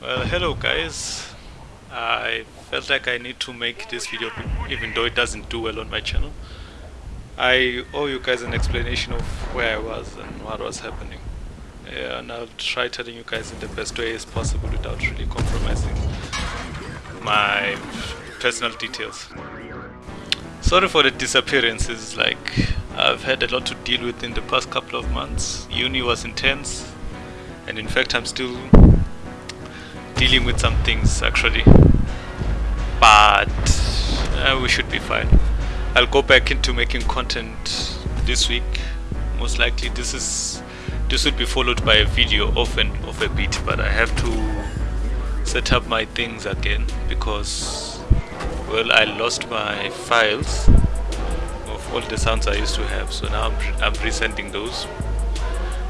Well, hello guys. I felt like I need to make this video even though it doesn't do well on my channel. I owe you guys an explanation of where I was and what was happening. Yeah, and I'll try telling you guys in the best way as possible without really compromising my personal details. Sorry for the disappearances, like I've had a lot to deal with in the past couple of months. Uni was intense and in fact I'm still dealing with some things actually. But uh, we should be fine. I'll go back into making content this week most likely. This is this would be followed by a video off and off a bit but I have to set up my things again because well I lost my files of all the sounds I used to have. So now I'm, I'm resending those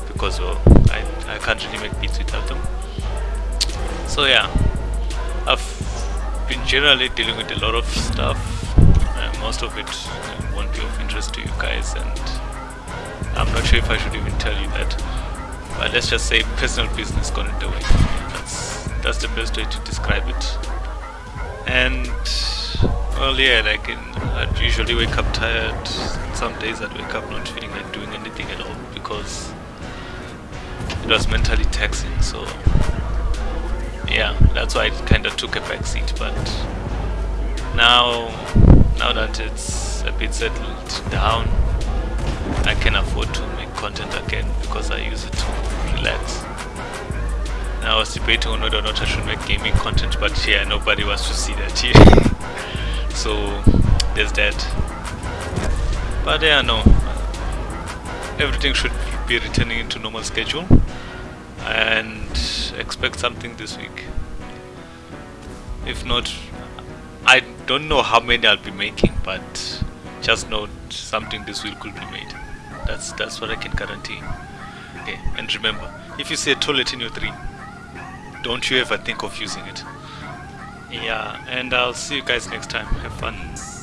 because well I, I can't really make beats without them so yeah. I've been generally dealing with a lot of stuff. Uh, most of it won't be of interest to you guys and I'm not sure if I should even tell you that. But let's just say personal business got in the way that's that's the best way to describe it. And well yeah like in, I'd usually wake up tired. Some days I'd wake up not feeling like doing anything at all because it was mentally taxing so yeah, that's why it kind of took a back seat. But now, now that it's a bit settled down, I can afford to make content again because I use it to relax. Now I was debating on whether or not I should make gaming content, but yeah, nobody wants to see that here. so there's that. But yeah, no, everything should be returning into normal schedule expect something this week. If not I don't know how many I'll be making but just know something this week could be made. That's that's what I can guarantee. Okay and remember if you see a toilet in your dream don't you ever think of using it. Yeah and I'll see you guys next time. Have fun